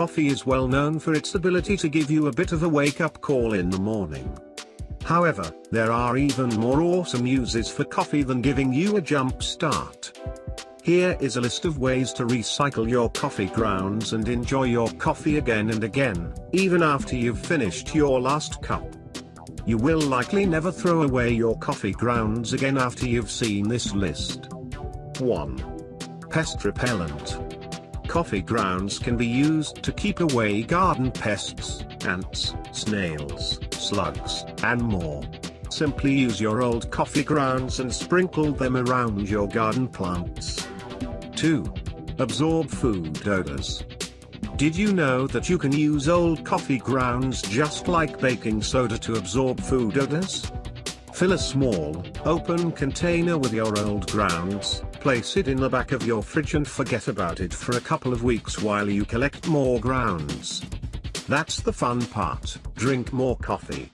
coffee is well known for its ability to give you a bit of a wake-up call in the morning. However, there are even more awesome uses for coffee than giving you a jump start. Here is a list of ways to recycle your coffee grounds and enjoy your coffee again and again, even after you've finished your last cup. You will likely never throw away your coffee grounds again after you've seen this list. 1. Pest repellent. Coffee grounds can be used to keep away garden pests, ants, snails, slugs, and more. Simply use your old coffee grounds and sprinkle them around your garden plants. 2. Absorb food odors. Did you know that you can use old coffee grounds just like baking soda to absorb food odors? Fill a small, open container with your old grounds, place it in the back of your fridge and forget about it for a couple of weeks while you collect more grounds. That's the fun part, drink more coffee.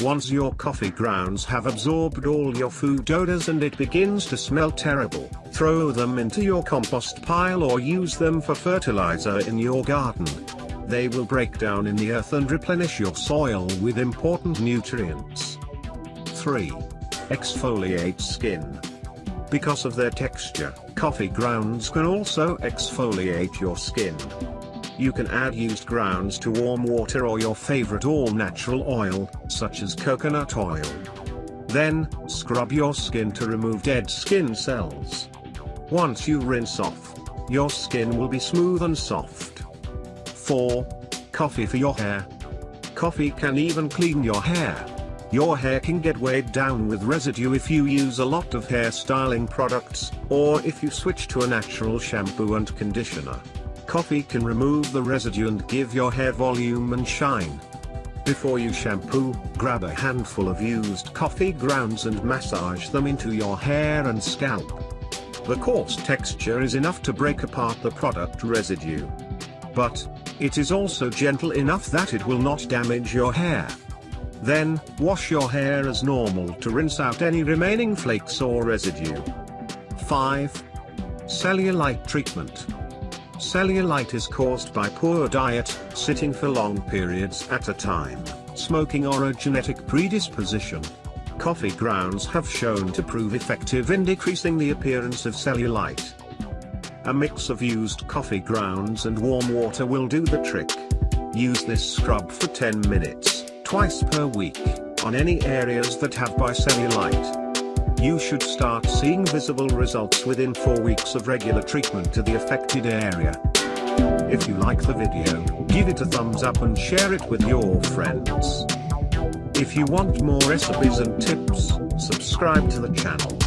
Once your coffee grounds have absorbed all your food odors and it begins to smell terrible, throw them into your compost pile or use them for fertilizer in your garden. They will break down in the earth and replenish your soil with important nutrients. 3. Exfoliate skin. Because of their texture, coffee grounds can also exfoliate your skin. You can add used grounds to warm water or your favorite all-natural oil, such as coconut oil. Then, scrub your skin to remove dead skin cells. Once you rinse off, your skin will be smooth and soft. 4. Coffee for your hair. Coffee can even clean your hair. Your hair can get weighed down with residue if you use a lot of hair styling products, or if you switch to a natural shampoo and conditioner. Coffee can remove the residue and give your hair volume and shine. Before you shampoo, grab a handful of used coffee grounds and massage them into your hair and scalp. The coarse texture is enough to break apart the product residue. But, it is also gentle enough that it will not damage your hair. Then, wash your hair as normal to rinse out any remaining flakes or residue. 5. Cellulite treatment. Cellulite is caused by poor diet, sitting for long periods at a time, smoking or a genetic predisposition. Coffee grounds have shown to prove effective in decreasing the appearance of cellulite. A mix of used coffee grounds and warm water will do the trick. Use this scrub for 10 minutes, twice per week, on any areas that have bicellulite. You should start seeing visible results within 4 weeks of regular treatment to the affected area. If you like the video, give it a thumbs up and share it with your friends. If you want more recipes and tips, subscribe to the channel.